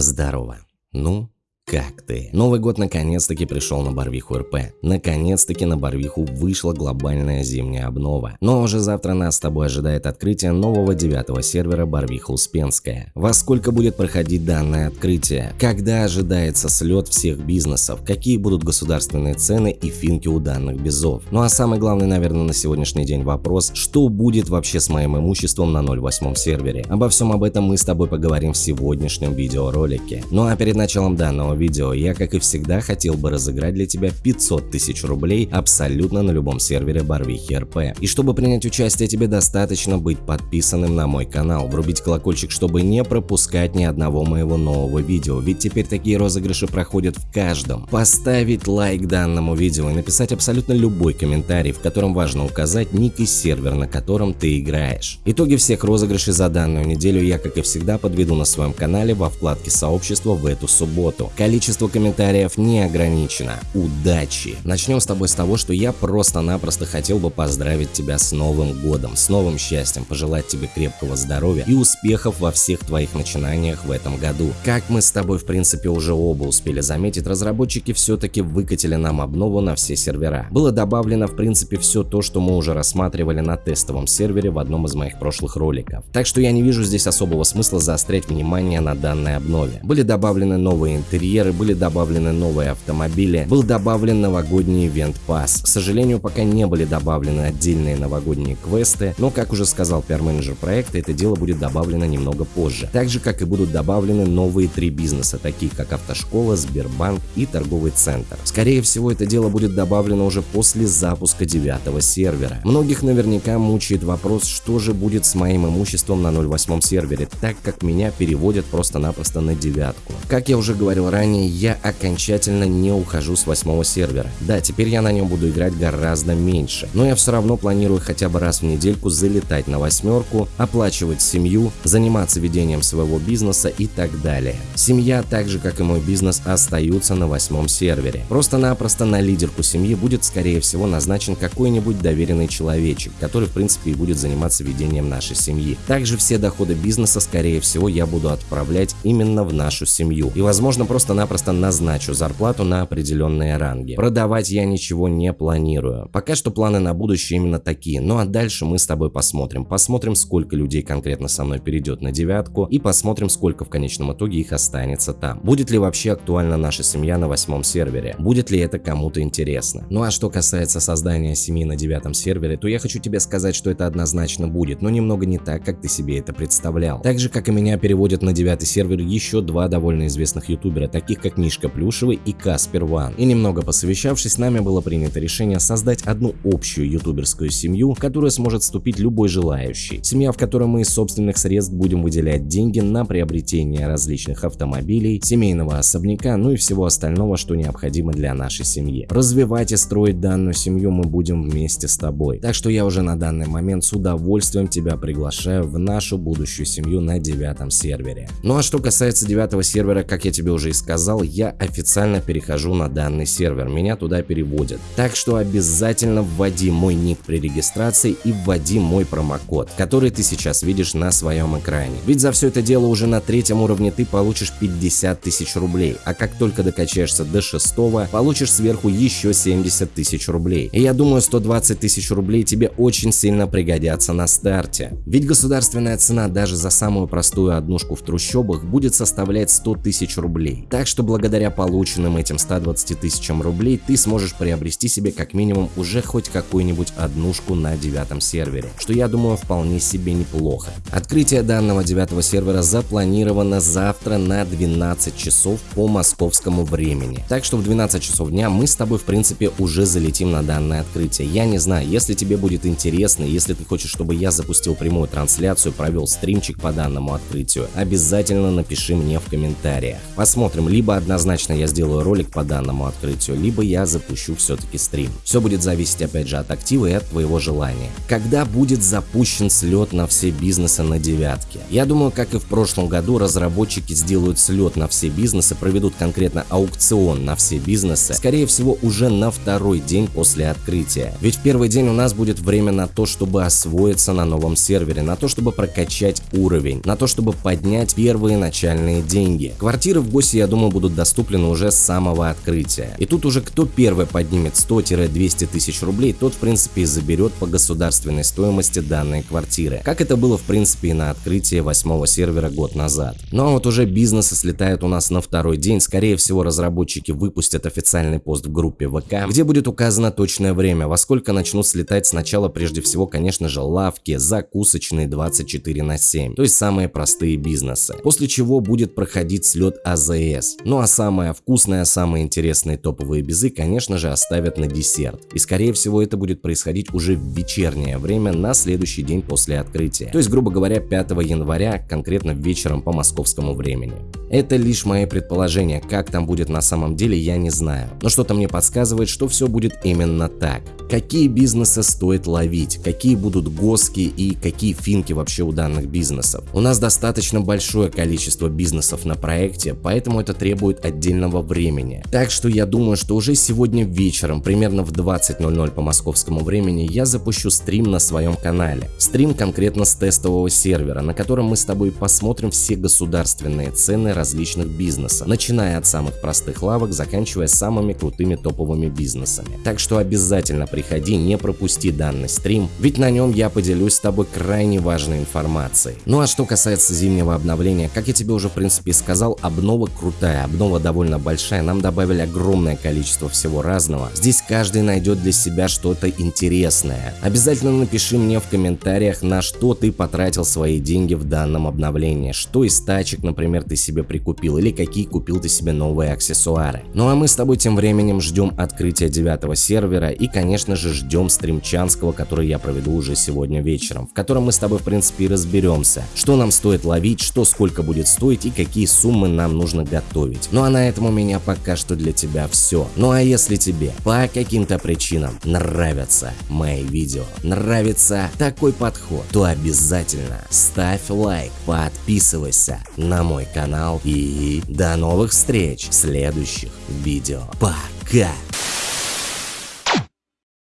Здорово. Ну, как ты? Новый год наконец-таки пришел на Барвиху РП. Наконец-таки на Барвиху вышла глобальная зимняя обнова. Но уже завтра нас с тобой ожидает открытие нового девятого сервера Барвиха Успенская. Во сколько будет проходить данное открытие? Когда ожидается слет всех бизнесов? Какие будут государственные цены и финки у данных безов? Ну а самый главный, наверное, на сегодняшний день вопрос, что будет вообще с моим имуществом на 08 сервере? Обо всем об этом мы с тобой поговорим в сегодняшнем видеоролике. Ну а перед началом данного видео, я как и всегда хотел бы разыграть для тебя 500 тысяч рублей абсолютно на любом сервере Барвихи РП. И чтобы принять участие, тебе достаточно быть подписанным на мой канал, врубить колокольчик, чтобы не пропускать ни одного моего нового видео, ведь теперь такие розыгрыши проходят в каждом. Поставить лайк данному видео и написать абсолютно любой комментарий, в котором важно указать ник и сервер, на котором ты играешь. Итоги всех розыгрышей за данную неделю я, как и всегда, подведу на своем канале во вкладке сообщества в эту субботу. Количество комментариев не ограничено. Удачи! Начнем с тобой с того, что я просто-напросто хотел бы поздравить тебя с Новым Годом, с новым счастьем, пожелать тебе крепкого здоровья и успехов во всех твоих начинаниях в этом году. Как мы с тобой в принципе уже оба успели заметить, разработчики все-таки выкатили нам обнову на все сервера. Было добавлено в принципе все то, что мы уже рассматривали на тестовом сервере в одном из моих прошлых роликов. Так что я не вижу здесь особого смысла заострять внимание на данной обнове. Были добавлены новые интерьеры, интерьеры были добавлены новые автомобили, был добавлен новогодний ивент пас. К сожалению, пока не были добавлены отдельные новогодние квесты, но, как уже сказал пиар-менеджер проекта, это дело будет добавлено немного позже. Так же, как и будут добавлены новые три бизнеса, такие как автошкола, Сбербанк и торговый центр. Скорее всего, это дело будет добавлено уже после запуска девятого сервера. Многих наверняка мучает вопрос, что же будет с моим имуществом на 08 сервере, так как меня переводят просто-напросто на девятку. Как я уже говорил ранее, ранее, я окончательно не ухожу с восьмого сервера. Да, теперь я на нем буду играть гораздо меньше, но я все равно планирую хотя бы раз в недельку залетать на восьмерку, оплачивать семью, заниматься ведением своего бизнеса и так далее. Семья, так же как и мой бизнес, остаются на восьмом сервере. Просто-напросто на лидерку семьи будет скорее всего назначен какой-нибудь доверенный человечек, который в принципе и будет заниматься ведением нашей семьи. Также все доходы бизнеса скорее всего я буду отправлять именно в нашу семью. И возможно просто просто-напросто назначу зарплату на определенные ранги. Продавать я ничего не планирую. Пока что планы на будущее именно такие. Ну а дальше мы с тобой посмотрим. Посмотрим, сколько людей конкретно со мной перейдет на девятку и посмотрим, сколько в конечном итоге их останется там. Будет ли вообще актуальна наша семья на восьмом сервере? Будет ли это кому-то интересно? Ну а что касается создания семьи на девятом сервере, то я хочу тебе сказать, что это однозначно будет, но немного не так, как ты себе это представлял. Так же, как и меня переводят на девятый сервер еще два довольно известных ютубера, таких как Мишка Плюшевый и Каспер Ван. И немного посовещавшись, нами было принято решение создать одну общую ютуберскую семью, в которую сможет вступить любой желающий. Семья, в которой мы из собственных средств будем выделять деньги на приобретение различных автомобилей, семейного особняка, ну и всего остального, что необходимо для нашей семьи. Развивать и строить данную семью мы будем вместе с тобой. Так что я уже на данный момент с удовольствием тебя приглашаю в нашу будущую семью на девятом сервере. Ну а что касается девятого сервера, как я тебе уже и сказал, сказал, я официально перехожу на данный сервер, меня туда переводят. Так что обязательно вводи мой ник при регистрации и вводи мой промокод, который ты сейчас видишь на своем экране. Ведь за все это дело уже на третьем уровне ты получишь 50 тысяч рублей, а как только докачаешься до шестого, получишь сверху еще 70 тысяч рублей. И я думаю 120 тысяч рублей тебе очень сильно пригодятся на старте. Ведь государственная цена даже за самую простую однушку в трущобах будет составлять 100 тысяч рублей. Так что благодаря полученным этим 120 тысячам рублей ты сможешь приобрести себе как минимум уже хоть какую-нибудь однушку на девятом сервере, что я думаю вполне себе неплохо. Открытие данного девятого сервера запланировано завтра на 12 часов по московскому времени. Так что в 12 часов дня мы с тобой в принципе уже залетим на данное открытие. Я не знаю, если тебе будет интересно, если ты хочешь, чтобы я запустил прямую трансляцию, провел стримчик по данному открытию, обязательно напиши мне в комментариях. Посмотрим либо однозначно я сделаю ролик по данному открытию, либо я запущу все-таки стрим. Все будет зависеть опять же от актива и от твоего желания. Когда будет запущен слет на все бизнесы на девятке? Я думаю, как и в прошлом году, разработчики сделают слет на все бизнесы, проведут конкретно аукцион на все бизнесы, скорее всего уже на второй день после открытия. Ведь в первый день у нас будет время на то, чтобы освоиться на новом сервере, на то, чтобы прокачать уровень, на то, чтобы поднять первые начальные деньги. Квартиры в ГОСе, я думаю, будут доступны уже с самого открытия. И тут уже кто первый поднимет 100-200 тысяч рублей, тот в принципе и заберет по государственной стоимости данные квартиры. Как это было в принципе и на открытии восьмого сервера год назад. Ну а вот уже бизнесы слетают у нас на второй день, скорее всего разработчики выпустят официальный пост в группе ВК, где будет указано точное время, во сколько начнут слетать сначала прежде всего, конечно же, лавки, закусочные 24 на 7, то есть самые простые бизнесы. После чего будет проходить слет АЗС. Ну а самое вкусное, самые интересные топовые безы, конечно же, оставят на десерт. И скорее всего это будет происходить уже в вечернее время на следующий день после открытия. То есть, грубо говоря, 5 января, конкретно вечером по московскому времени. Это лишь мои предположения, как там будет на самом деле я не знаю. Но что-то мне подсказывает, что все будет именно так. Какие бизнесы стоит ловить, какие будут госки и какие финки вообще у данных бизнесов. У нас достаточно большое количество бизнесов на проекте, поэтому это требует отдельного времени. Так что я думаю, что уже сегодня вечером, примерно в 20.00 по московскому времени, я запущу стрим на своем канале. Стрим конкретно с тестового сервера, на котором мы с тобой посмотрим все государственные цены различных бизнесов, начиная от самых простых лавок, заканчивая самыми крутыми топовыми бизнесами. Так что обязательно приходи, не пропусти данный стрим, ведь на нем я поделюсь с тобой крайне важной информацией. Ну а что касается зимнего обновления, как я тебе уже в принципе сказал, обнова крутая, обнова довольно большая, нам добавили огромное количество всего разного. Здесь каждый найдет для себя что-то интересное. Обязательно напиши мне в комментариях, на что ты потратил свои деньги в данном обновлении, что из тачек, например, ты себе прикупил или какие купил ты себе новые аксессуары. Ну а мы с тобой тем временем ждем открытия девятого сервера и конечно же, ждем стримчанского, который я проведу уже сегодня вечером, в котором мы с тобой, в принципе, и разберемся, что нам стоит ловить, что сколько будет стоить и какие суммы нам нужно готовить. Ну а на этом у меня пока что для тебя все. Ну а если тебе по каким-то причинам нравятся мои видео, нравится такой подход, то обязательно ставь лайк, подписывайся на мой и до новых встреч в следующих видео. Пока!